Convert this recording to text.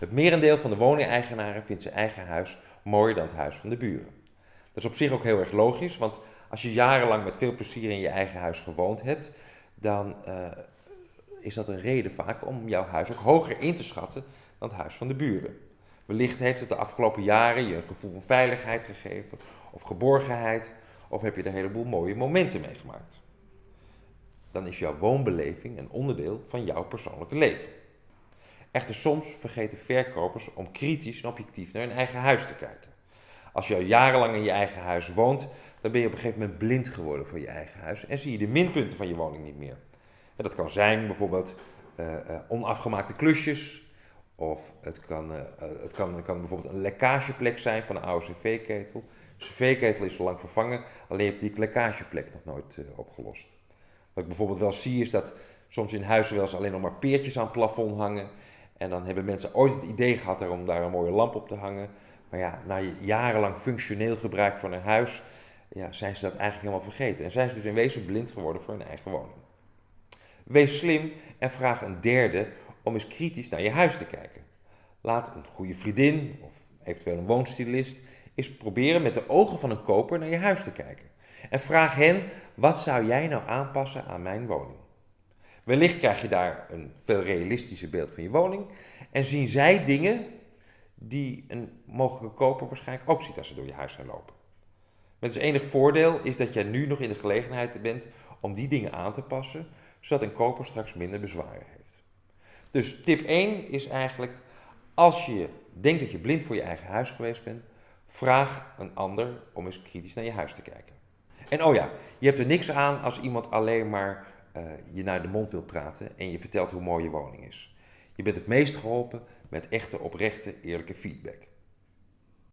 Het merendeel van de woningeigenaren vindt zijn eigen huis mooier dan het huis van de buren. Dat is op zich ook heel erg logisch, want als je jarenlang met veel plezier in je eigen huis gewoond hebt, dan uh, is dat een reden vaak om jouw huis ook hoger in te schatten dan het huis van de buren. Wellicht heeft het de afgelopen jaren je een gevoel van veiligheid gegeven, of geborgenheid, of heb je er een heleboel mooie momenten meegemaakt. Dan is jouw woonbeleving een onderdeel van jouw persoonlijke leven. Echter, soms vergeten verkopers om kritisch en objectief naar hun eigen huis te kijken. Als je al jarenlang in je eigen huis woont, dan ben je op een gegeven moment blind geworden voor je eigen huis en zie je de minpunten van je woning niet meer. En dat kan zijn bijvoorbeeld uh, uh, onafgemaakte klusjes, of het kan, uh, het kan, kan bijvoorbeeld een lekkageplek zijn van een oude cv-ketel. De cv-ketel is al lang vervangen, alleen heb die lekkageplek nog nooit opgelost. Wat ik bijvoorbeeld wel zie is dat soms in huizen wel eens alleen nog maar peertjes aan het plafond hangen. En dan hebben mensen ooit het idee gehad om daar een mooie lamp op te hangen. Maar ja, na jarenlang functioneel gebruik van een huis, ja, zijn ze dat eigenlijk helemaal vergeten. En zijn ze dus in wezen blind geworden voor hun eigen woning. Wees slim en vraag een derde om eens kritisch naar je huis te kijken. Laat een goede vriendin of eventueel een woonstilist eens proberen met de ogen van een koper naar je huis te kijken. En vraag hen, wat zou jij nou aanpassen aan mijn woning? Wellicht krijg je daar een veel realistischer beeld van je woning en zien zij dingen die een mogelijke koper waarschijnlijk ook ziet als ze door je huis gaan lopen. Met het enige voordeel is dat jij nu nog in de gelegenheid bent om die dingen aan te passen, zodat een koper straks minder bezwaren heeft. Dus tip 1 is eigenlijk, als je denkt dat je blind voor je eigen huis geweest bent, vraag een ander om eens kritisch naar je huis te kijken. En oh ja, je hebt er niks aan als iemand alleen maar uh, je naar de mond wil praten en je vertelt hoe mooi je woning is. Je bent het meest geholpen met echte, oprechte, eerlijke feedback.